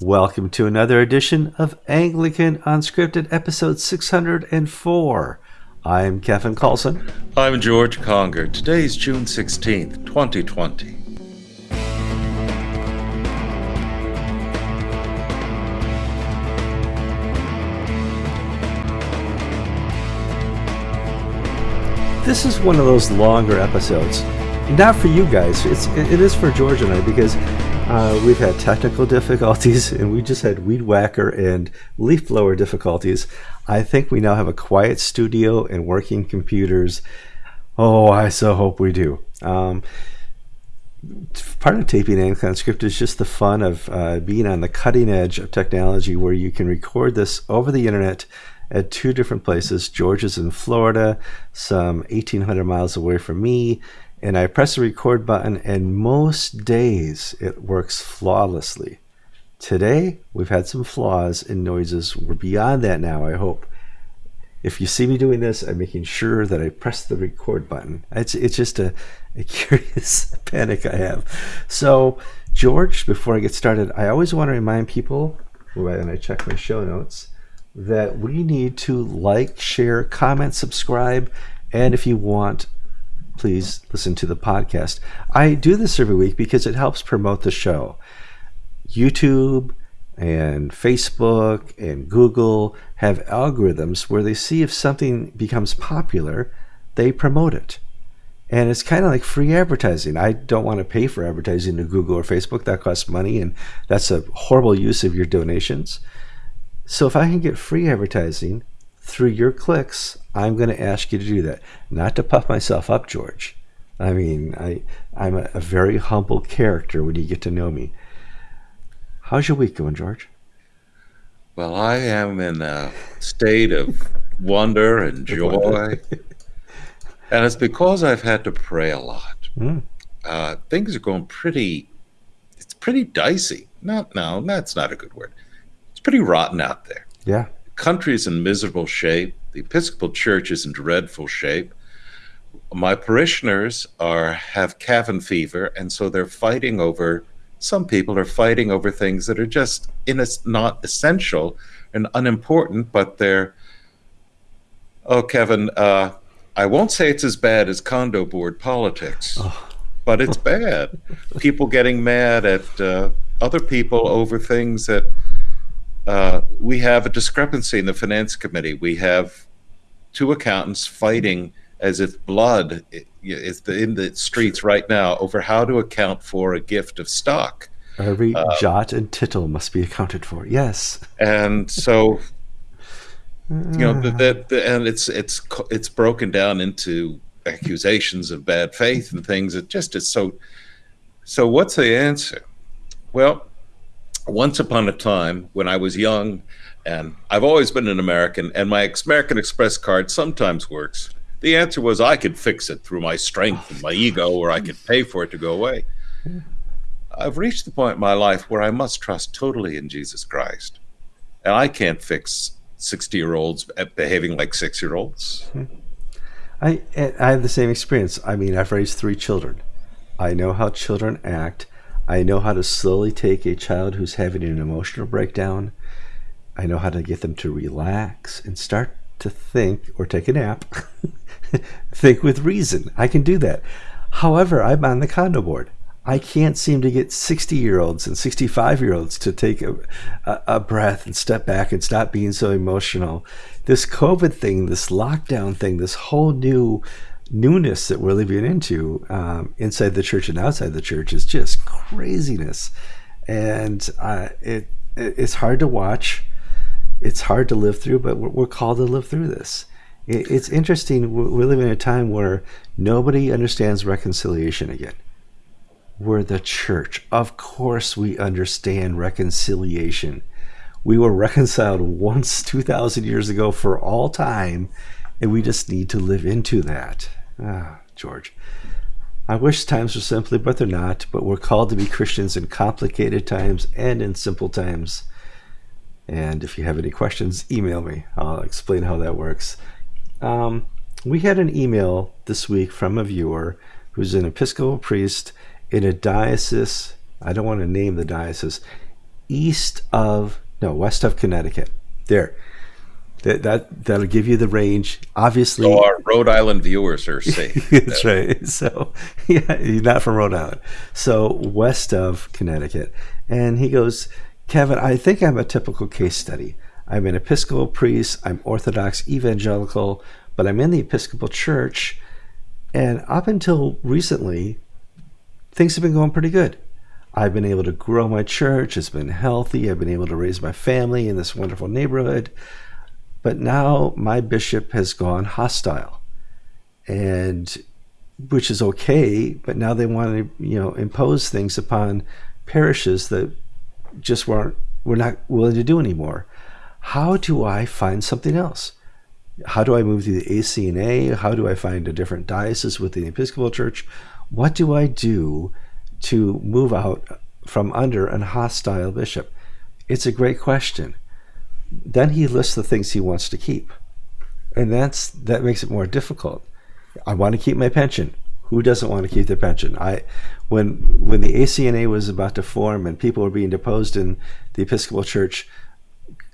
Welcome to another edition of Anglican Unscripted, episode 604. I'm Kevin Carlson. I'm George Conger. Today's June 16th, 2020. This is one of those longer episodes. Not for you guys. It's it is for George and I because uh, we've had technical difficulties and we just had weed whacker and leaf blower difficulties. I think we now have a quiet studio and working computers. Oh, I so hope we do. Um, part of taping Anglican Script is just the fun of uh, being on the cutting edge of technology where you can record this over the internet at two different places. George is in Florida, some 1,800 miles away from me, and I press the record button, and most days it works flawlessly. Today, we've had some flaws and noises. We're beyond that now, I hope. If you see me doing this, I'm making sure that I press the record button. It's, it's just a, a curious panic I have. So, George, before I get started, I always want to remind people when I check my show notes that we need to like, share, comment, subscribe, and if you want, please listen to the podcast. I do this every week because it helps promote the show. YouTube and Facebook and Google have algorithms where they see if something becomes popular, they promote it. And it's kind of like free advertising. I don't want to pay for advertising to Google or Facebook. That costs money, and that's a horrible use of your donations. So if I can get free advertising through your clicks, I'm going to ask you to do that. Not to puff myself up, George. I mean, I, I'm a, a very humble character when you get to know me. How's your week going, George? Well, I am in a state of wonder and joy. and it's because I've had to pray a lot. Mm. Uh, things are going pretty, it's pretty dicey. Not, no, that's not a good word it's pretty rotten out there. Yeah. The country is in miserable shape. The Episcopal Church is in dreadful shape. My parishioners are have cabin fever, and so they're fighting over. Some people are fighting over things that are just in a, not essential and unimportant, but they're. Oh, Kevin, uh, I won't say it's as bad as condo board politics, oh. but it's bad. people getting mad at uh, other people over things that uh, we have a discrepancy in the finance committee. We have two accountants fighting as if blood is in the streets right now over how to account for a gift of stock. Every uh, jot and tittle must be accounted for. Yes. And so, you know, the, and it's it's it's broken down into accusations of bad faith and things. It just is so. So, what's the answer? Well, once upon a time when I was young, and I've always been an American, and my American Express card sometimes works. The answer was I could fix it through my strength and my ego, or I could pay for it to go away. I've reached the point in my life where I must trust totally in Jesus Christ. And I can't fix 60 year olds behaving like six year olds. Hmm. I, I have the same experience. I mean, I've raised three children. I know how children act. I know how to slowly take a child who's having an emotional breakdown. I know how to get them to relax and start to think or take a nap. think with reason. I can do that. However, I'm on the condo board. I can't seem to get 60 year olds and 65 year olds to take a, a, a, breath and step back and stop being so emotional. This COVID thing, this lockdown thing, this whole new newness that we're living into um, inside the church and outside the church is just craziness, and uh, it, it, it's hard to watch. It's hard to live through, but we're, we're called to live through this. It, it's interesting. We're living in a time where nobody understands reconciliation again. We're the church. Of course, we understand reconciliation. We were reconciled once 2,000 years ago for all time, and we just need to live into that. Ah, George. I wish times were simpler, but they're not. But we're called to be Christians in complicated times and in simple times. And if you have any questions, email me. I'll explain how that works. Um, we had an email this week from a viewer who's an Episcopal priest in a diocese. I don't want to name the diocese east of no west of Connecticut. There, that that that'll give you the range. Obviously, so our Rhode Island viewers are safe. That's right. So yeah, you're not from Rhode Island. So west of Connecticut, and he goes, Kevin, I think I'm a typical case study. I'm an Episcopal priest. I'm Orthodox evangelical, but I'm in the Episcopal Church, and up until recently, things have been going pretty good. I've been able to grow my church. It's been healthy. I've been able to raise my family in this wonderful neighborhood. But now my bishop has gone hostile, and which is okay. But now they want to, you know, impose things upon parishes that just weren't we're not willing to do anymore. How do I find something else? How do I move to the ACNA? How do I find a different diocese within the Episcopal Church? What do I do to move out from under an hostile bishop? It's a great question then he lists the things he wants to keep. And that's that makes it more difficult. I want to keep my pension. Who doesn't want to keep their pension? I when when the acna was about to form and people were being deposed in the episcopal church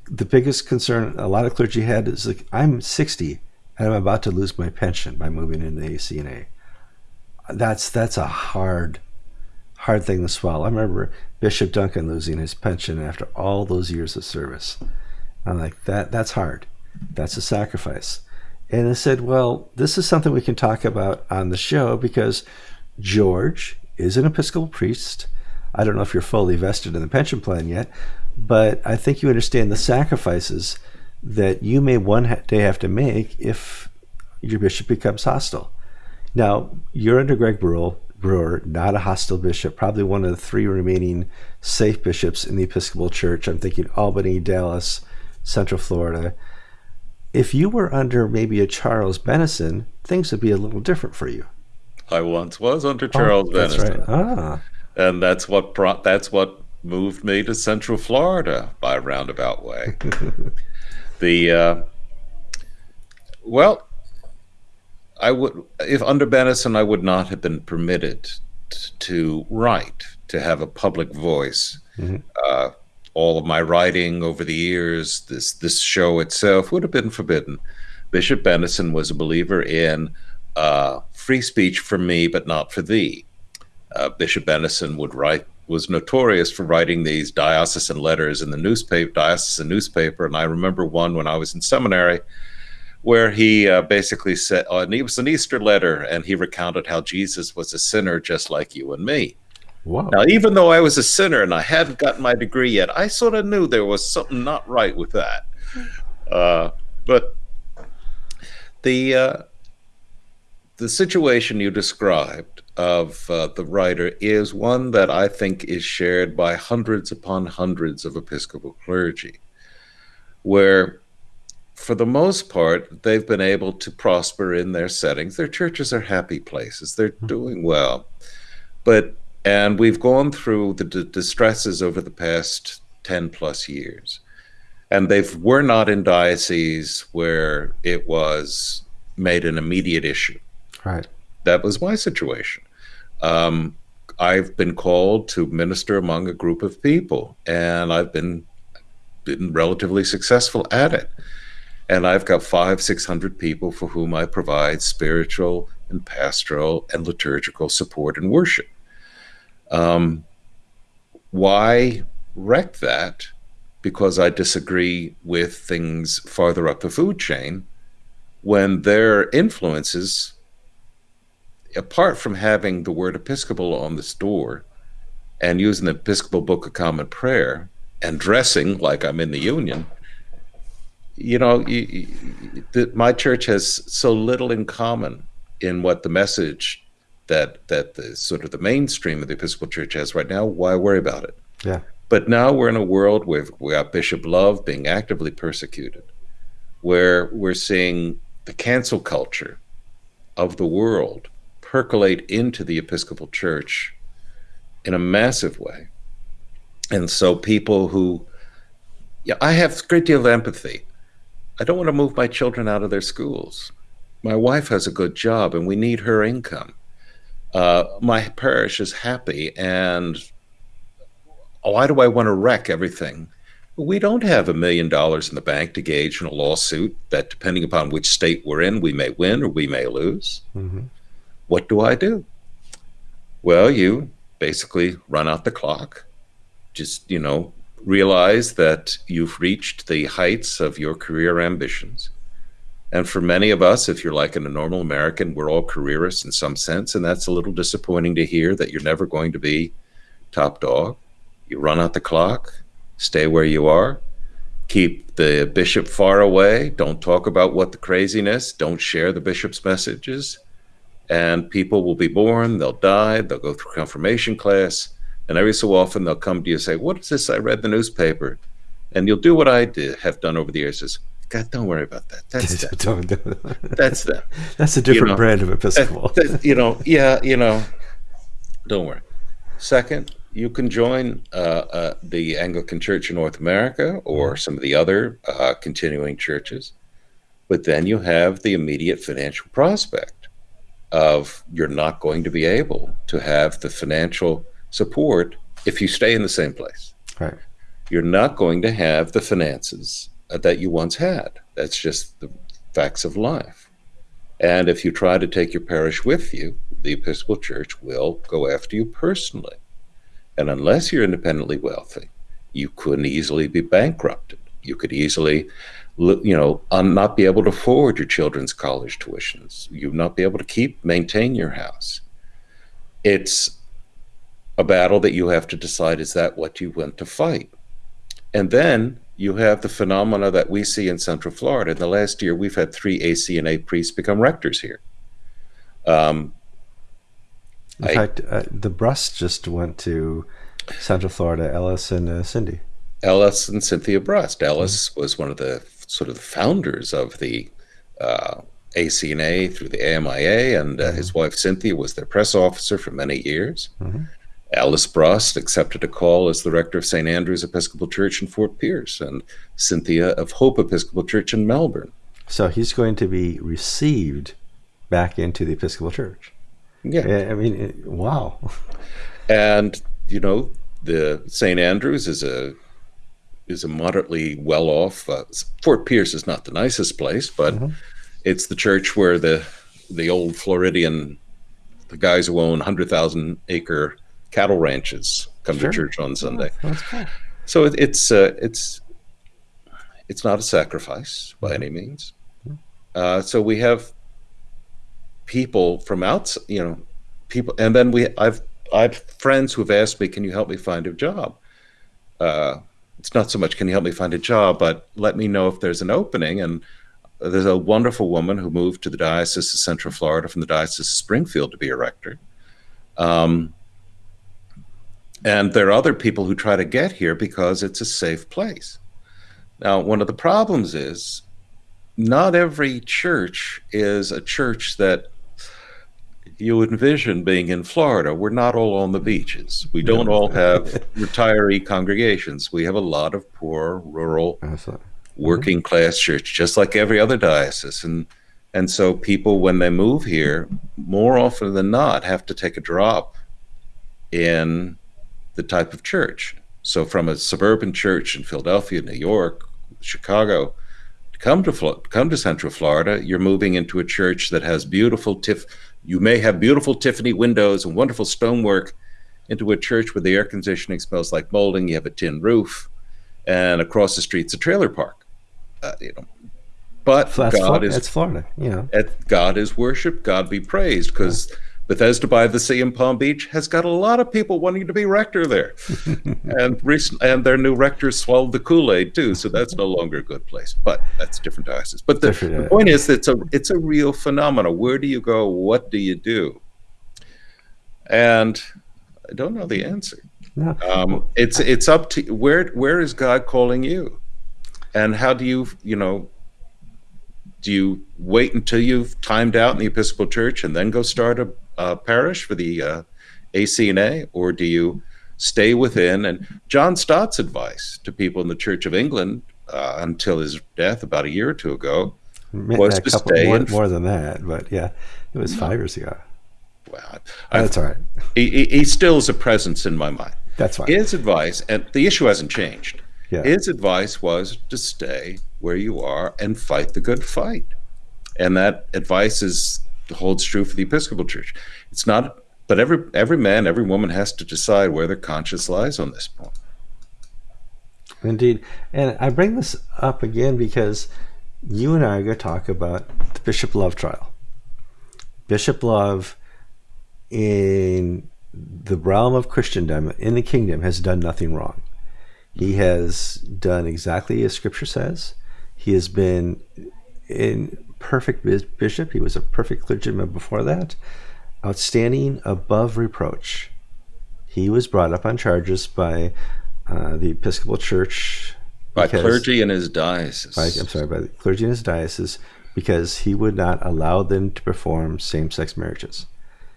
the biggest concern a lot of clergy had is like i'm 60 and i'm about to lose my pension by moving into the acna that's that's a hard hard thing to swallow. I remember bishop duncan losing his pension after all those years of service I'm like, that that's hard. That's a sacrifice. And I said, well, this is something we can talk about on the show because George is an Episcopal priest. I don't know if you're fully vested in the pension plan yet, but I think you understand the sacrifices that you may one day have to make if your bishop becomes hostile. Now, you're under Greg Brewer, Brewer, not a hostile bishop, probably one of the three remaining safe bishops in the Episcopal Church. I'm thinking Albany, Dallas, Central Florida. If you were under maybe a Charles Bennison, things would be a little different for you. I once was under Charles oh, that's Bennison. Right. Ah. And that's what brought that's what moved me to Central Florida by a roundabout way. the uh, well, I would if under Benison, I would not have been permitted to write, to have a public voice. Mm-hmm. Uh, all of my writing over the years, this this show itself would have been forbidden. Bishop Bennison was a believer in uh, free speech for me, but not for thee. Uh, Bishop Bennison would write was notorious for writing these diocesan letters in the newspaper, diocesan newspaper, and I remember one when I was in seminary where he uh, basically said, oh, and it was an Easter letter, and he recounted how Jesus was a sinner just like you and me. Wow. Now, even though I was a sinner and I hadn't gotten my degree yet, I sort of knew there was something not right with that. Uh, but the uh, the situation you described of uh, the writer is one that I think is shared by hundreds upon hundreds of Episcopal clergy, where for the most part, they've been able to prosper in their settings. Their churches are happy places, they're hmm. doing well. But and we've gone through the d- distresses over the past 10 plus years. And they were not in dioceses where it was made an immediate issue. Right. That was my situation. Um, I've been called to minister among a group of people, and I've been been relatively successful at it. And I've got five, six hundred people for whom I provide spiritual and pastoral and liturgical support and worship. Um, why wreck that? Because I disagree with things farther up the food chain when their influences, apart from having the word Episcopal on the store and using the Episcopal Book of Common Prayer and dressing like I'm in the Union, you know, you, you, the, my church has so little in common in what the message that that the sort of the mainstream of the Episcopal Church has right now. Why worry about it? Yeah. But now we're in a world where we got Bishop Love being actively persecuted, where we're seeing the cancel culture of the world percolate into the Episcopal Church in a massive way. And so people who yeah, I have a great deal of empathy. I don't want to move my children out of their schools. My wife has a good job and we need her income uh, my parish is happy and why do I want to wreck everything? We don't have a million dollars in the bank to gauge in a lawsuit that, depending upon which state we're in, we may win or we may lose. Mm-hmm. What do I do? Well, you basically run out the clock. Just, you know, realize that you've reached the heights of your career ambitions. And for many of us, if you're like a normal American, we're all careerists in some sense. And that's a little disappointing to hear that you're never going to be top dog. You run out the clock, stay where you are, keep the bishop far away, don't talk about what the craziness, don't share the bishop's messages. And people will be born, they'll die, they'll go through confirmation class, and every so often they'll come to you and say, What is this? I read the newspaper. And you'll do what I did, have done over the years is, God, don't worry about that. That's them. That's them. That's a different you know, brand of Episcopal. That, that, you know, yeah, you know, don't worry. Second, you can join uh, uh, the Anglican Church in North America or mm-hmm. some of the other uh, continuing churches, but then you have the immediate financial prospect of you're not going to be able to have the financial support if you stay in the same place. Right. You're not going to have the finances Uh, that you once had. That's just the facts of life. And if you try to take your parish with you, the Episcopal Church will go after you personally. And unless you're independently wealthy, you couldn't easily be bankrupted. You could easily, you know, not be able to afford your children's college tuitions. You'd not be able to keep, maintain your house. It's a battle that you have to decide is that what you want to fight? And then you have the phenomena that we see in Central Florida. In the last year, we've had three ACNA priests become rectors here. Um, in I, fact, uh, the Brust just went to Central Florida, Ellis and uh, Cindy. Ellis and Cynthia Brust. Ellis mm-hmm. was one of the sort of the founders of the uh, ACNA through the AMIA, and uh, mm-hmm. his wife Cynthia was their press officer for many years. Mm-hmm. Ellis Brust accepted a call as the rector of St. Andrew's Episcopal Church in Fort Pierce, and Cynthia of Hope Episcopal Church in Melbourne. So he's going to be received back into the Episcopal Church. Yeah. I mean, it, wow. And, you know, the St. Andrews is a is a moderately well off. Uh, Fort Pierce is not the nicest place, but mm-hmm. it's the church where the the old Floridian, the guys who own hundred thousand acre cattle ranches come sure. to church on Sunday. Oh, cool. So it, it's uh, it's it's not a sacrifice by any means. Uh, so we have people from outside, you know, people, and then we I've I've friends who have asked me, "Can you help me find a job?" Uh, it's not so much, "Can you help me find a job?" but let me know if there's an opening. And there's a wonderful woman who moved to the Diocese of Central Florida from the Diocese of Springfield to be a rector. Um, and there are other people who try to get here because it's a safe place. Now, one of the problems is not every church is a church that you envision being in Florida. We're not all on the beaches. We don't all have retiree congregations. We have a lot of poor, rural, working class church, just like every other diocese. And and so people, when they move here, more often than not, have to take a drop in the type of church. So, from a suburban church in Philadelphia, New York, Chicago, to come to come to Central Florida, you're moving into a church that has beautiful tiff. You may have beautiful Tiffany windows and wonderful stonework, into a church where the air conditioning smells like molding. You have a tin roof, and across the street's a trailer park. Uh, you know, but that's God Florida. is it's Florida. You know, God is worship. God be praised, because. Yeah Bethesda by the Sea in Palm Beach has got a lot of people wanting to be rector there, and recent and their new rector swallowed the Kool Aid too, so that's no longer a good place. But that's different diocese. But the, the point is, it's a it's a real phenomenon. Where do you go? What do you do? And I don't know the answer. No. Um, it's it's up to where where is God calling you, and how do you you know do you wait until you've timed out in the Episcopal Church and then go start a uh, parish for the uh, ACNA, or do you stay within? And John Stott's advice to people in the Church of England uh, until his death about a year or two ago was to stay more, more, than that, but yeah, it was five years ago. Well, that's all right. He, he, still is a presence in my mind. That's fine. His advice, and the issue hasn't changed. Yeah. His advice was to stay where you are and fight the good fight. And that advice is holds true for the Episcopal Church. It's not but every every man, every woman has to decide where their conscience lies on this point. Indeed. And I bring this up again because you and I are going to talk about the Bishop Love trial. Bishop Love, in the realm of Christendom, in the kingdom, has done nothing wrong. He has done exactly as Scripture says. He has been in perfect bishop. He was a perfect clergyman before that. Outstanding, above reproach. He was brought up on charges by uh, the Episcopal Church. By clergy in his diocese. By, I'm sorry, by the clergy in his diocese because he would not allow them to perform same sex marriages.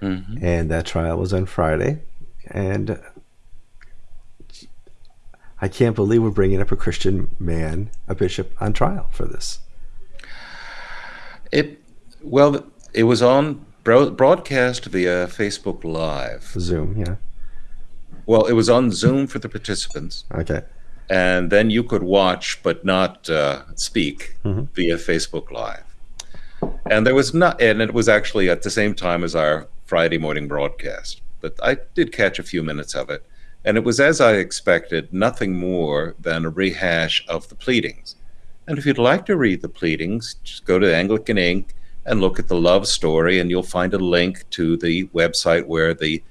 Mm-hmm. And that trial was on Friday. And I can't believe we're bringing up a Christian man, a bishop, on trial for this. It well, it was on broadcast via Facebook Live, Zoom, yeah. Well, it was on Zoom for the participants. Okay. And then you could watch but not uh, speak mm-hmm. via Facebook Live. And there was not, and it was actually at the same time as our Friday morning broadcast. But I did catch a few minutes of it. And it was as I expected, nothing more than a rehash of the pleadings. And if you'd like to read the pleadings, just go to Anglican Ink and look at the love story, and you'll find a link to the website where the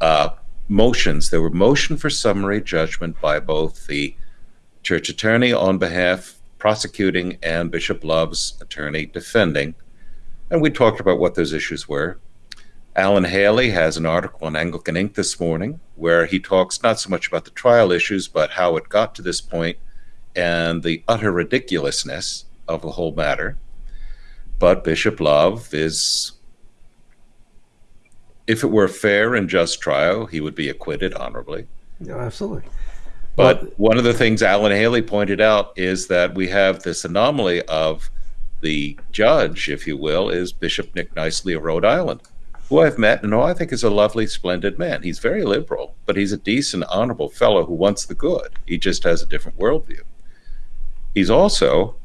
uh, motions. There were motion for summary judgment by both the church attorney on behalf prosecuting and Bishop Love's attorney defending. And we talked about what those issues were. Alan Haley has an article on Anglican Ink this morning where he talks not so much about the trial issues, but how it got to this point and the utter ridiculousness of the whole matter. But Bishop Love is if it were a fair and just trial, he would be acquitted honorably. Yeah, absolutely. But well, one of the things Alan Haley pointed out is that we have this anomaly of the judge, if you will, is Bishop Nick Knisely of Rhode Island, who I've met and who I think is a lovely, splendid man. He's very liberal, but he's a decent, honorable fellow who wants the good. He just has a different worldview. He's also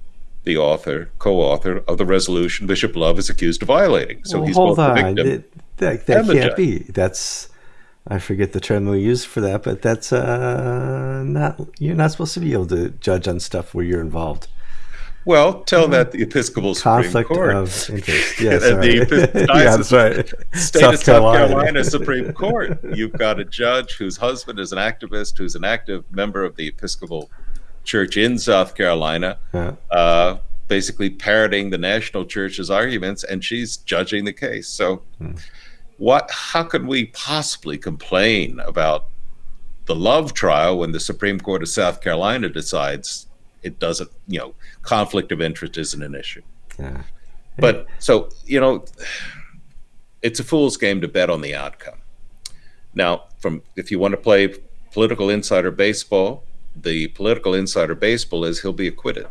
the author, co-author of the resolution Bishop Love is accused of violating. So well, he's hold both on. the victim. It, that that can't be. That's I forget the term we use for that, but that's uh, not you're not supposed to be able to judge on stuff where you're involved. Well, tell that the Episcopal conflict Supreme Court. of interest. Yes, the yeah, that's right. State South of South Carolina. Carolina Supreme Court. You've got a judge whose husband is an activist, who's an active member of the Episcopal Church in South Carolina. Yeah. Uh, basically parroting the national church's arguments and she's judging the case so hmm what how could we possibly complain about the love trial when the Supreme Court of South Carolina decides it doesn't, you know, conflict of interest isn't an issue. Yeah. But so, you know, it's a fool's game to bet on the outcome. Now, from if you want to play political insider baseball, the political insider baseball is he'll be acquitted.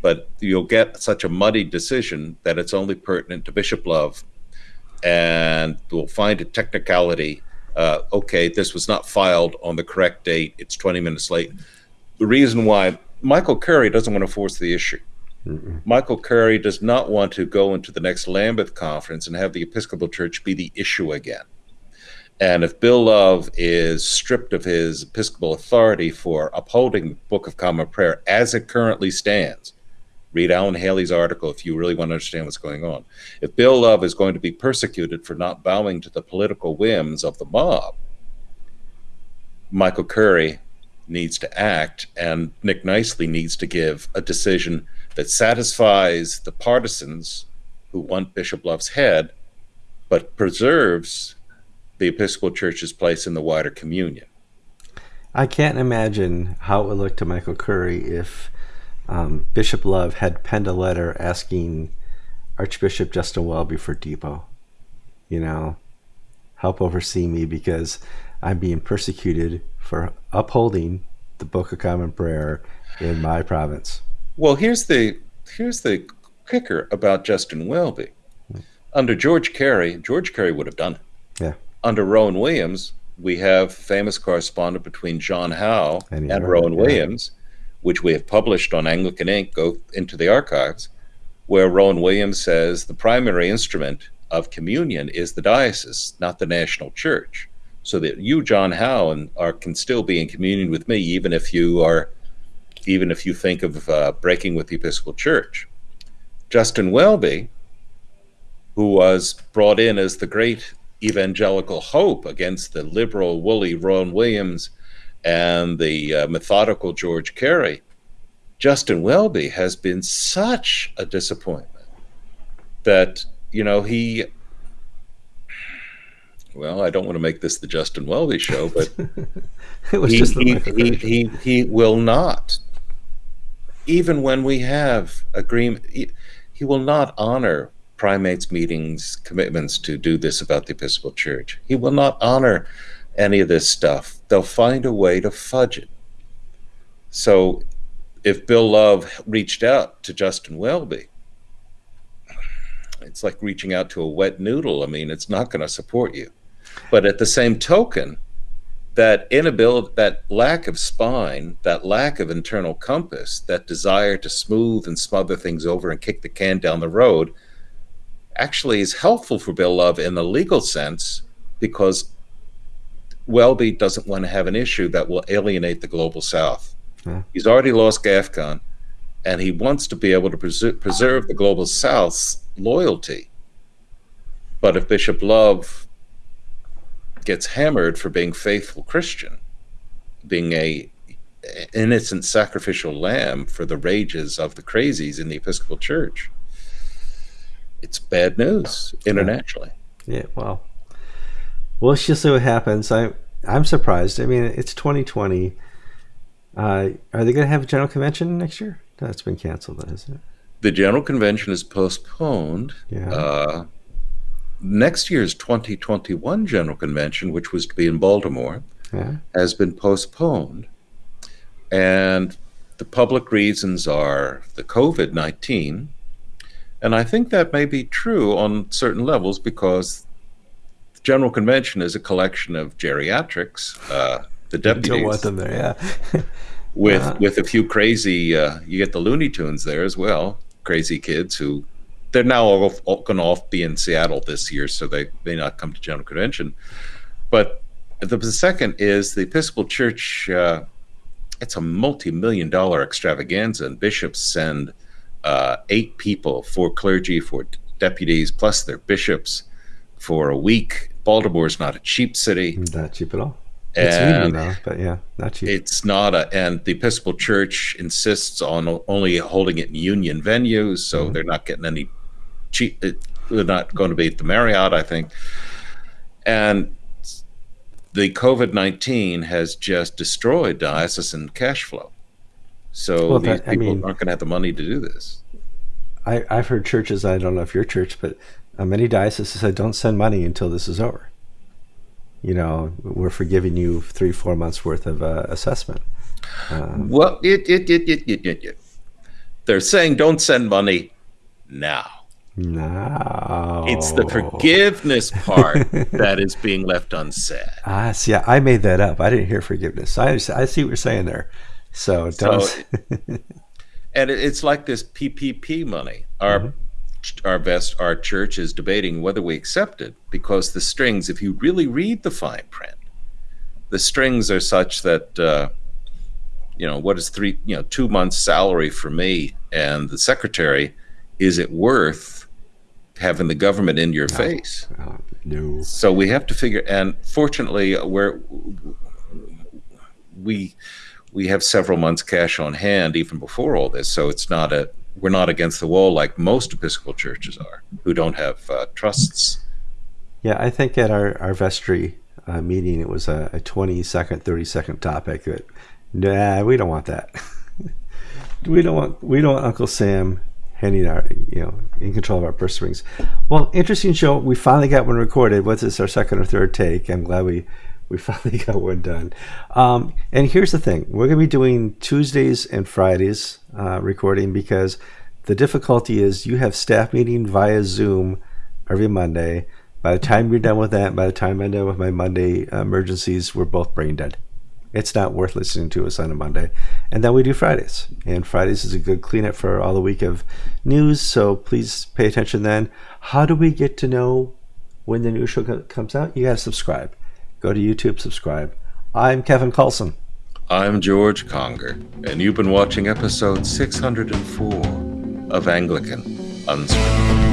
But you'll get such a muddy decision that it's only pertinent to Bishop Love and we'll find a technicality. Uh, okay, this was not filed on the correct date. It's 20 minutes late. The reason why Michael Curry doesn't want to force the issue. Mm-mm. Michael Curry does not want to go into the next Lambeth conference and have the Episcopal Church be the issue again. And if Bill Love is stripped of his Episcopal authority for upholding the Book of Common Prayer as it currently stands, Read Alan Haley's article if you really want to understand what's going on. If Bill Love is going to be persecuted for not bowing to the political whims of the mob, Michael Curry needs to act, and Nick Knisely needs to give a decision that satisfies the partisans who want Bishop Love's head, but preserves the Episcopal Church's place in the wider communion. I can't imagine how it would look to Michael Curry if um, Bishop Love had penned a letter asking Archbishop Justin Welby for DEPO. You know, help oversee me because I'm being persecuted for upholding the Book of Common Prayer in my province. Well, here's the here's the kicker about Justin Welby. Under George Carey, George Carey would have done it. Yeah. Under Rowan Williams, we have famous correspondence between John Howe And and, Rowan yeah. Williams, which we have published on Anglican Ink. Go into the archives, where Rowan Williams says the primary instrument of communion is the diocese, not the national church. So that you, John Howe, and are can still be in communion with me, even if you are, even if you think of uh, breaking with the Episcopal Church. Justin Welby, who was brought in as the great evangelical hope against the liberal, woolly Rowan Williams and the uh, methodical George Carey, Justin Welby has been such a disappointment that, you know, he. Well, I don't want to make this the Justin Welby show, but It was he, just he, he, he, he will not, even when we have agreement, he, he will not honor primates meetings commitments to do this about the Episcopal Church. He will not honor any of this stuff. They'll find a way to fudge it. So if Bill Love reached out to Justin Welby, it's like reaching out to a wet noodle. I mean, it's not going to support you. But at the same token, that inability, that lack of spine, that lack of internal compass, that desire to smooth and smother things over and kick the can down the road actually is helpful for Bill Love in the legal sense because Welby doesn't want to have an issue that will alienate the global south. Yeah. He's already lost GAFCON and he wants to be able to preser- preserve the global south's loyalty. But if Bishop Love gets hammered for being faithful Christian, being a innocent sacrificial lamb for the rages of the crazies in the Episcopal Church. It's bad news internationally. Yeah, well, we'll just see what happens. I I'm surprised. I mean, it's 2020. Uh, are they going to have a general convention next year? That's been canceled, isn't it? The General Convention is postponed. Yeah. Uh, next year's 2021 General Convention, which was to be in Baltimore, Yeah. has been postponed. And the public reasons are the COVID 19. And I think that may be true on certain levels because the General Convention is a collection of geriatrics, uh, the Don't deputies, want them there. Yeah. with, Uh-huh. with a few crazy, uh, you get the Looney Tunes there as well, crazy kids who they're now all, all going to off be in Seattle this year, so they may not come to General Convention. But the, the second is the Episcopal Church. Uh, it's a multi-million dollar extravaganza, and bishops send uh, eight people, four clergy, four deputies, plus their bishops for a week. Baltimore's not a cheap city. Not cheap at all. It's And though, but yeah, not cheap. it's not a, and the Episcopal Church insists on only holding it in union venues, so Mhm. they're not getting any cheap. They're not going to be at the Marriott, I think. And the COVID nineteen has just destroyed diocesan cash flow. So Well, these that- I people mean- aren't going to have the money to do this. I, I've heard churches. I don't know if your church, but uh, many dioceses said don't send money until this is over. You know, we're forgiving you three, four months worth of uh, assessment. Um, Well, it, it, it, it, it, it, it. they're saying don't send money now. no, It's the forgiveness part that is being left unsaid. Ah, see, I made that up. I didn't hear forgiveness. I, I see what you're saying there. So don't. So- and it's like this PPP money. Our our best our church is debating whether we accept it because the strings, if you really read the fine print, the strings are such that uh, you know what is three you know two months salary for me and the secretary is it worth having the government in your face? Uh, no. So we have to figure, and fortunately, we're we we have several months cash on hand even before all this, so it's not a we're not against the wall like most Episcopal churches are, who don't have uh, trusts. Yeah, I think at our, our vestry uh, meeting, it was a, a 20 second, 30 second topic that, nah, we don't want that. we don't want, we don't want Uncle Sam handing our, you know, in control of our purse strings. Well, interesting show. We finally got one recorded. What's this, our second or third take? I'm glad we, we finally got one done. Um, and here's the thing we're going to be doing Tuesdays and Fridays uh, recording because the difficulty is you have staff meeting via Zoom every Monday. By the time you're done with that, by the time I'm done with my Monday emergencies, we're both brain dead. It's not worth listening to us on a Monday. And then we do Fridays. And Fridays is a good cleanup for all the week of news. So please pay attention then. How do we get to know when the new show comes out? You got to subscribe. Go to YouTube, subscribe. I'm Kevin Carlson. I'm George Conger, and you've been watching episode 604 of Anglican Unscripted.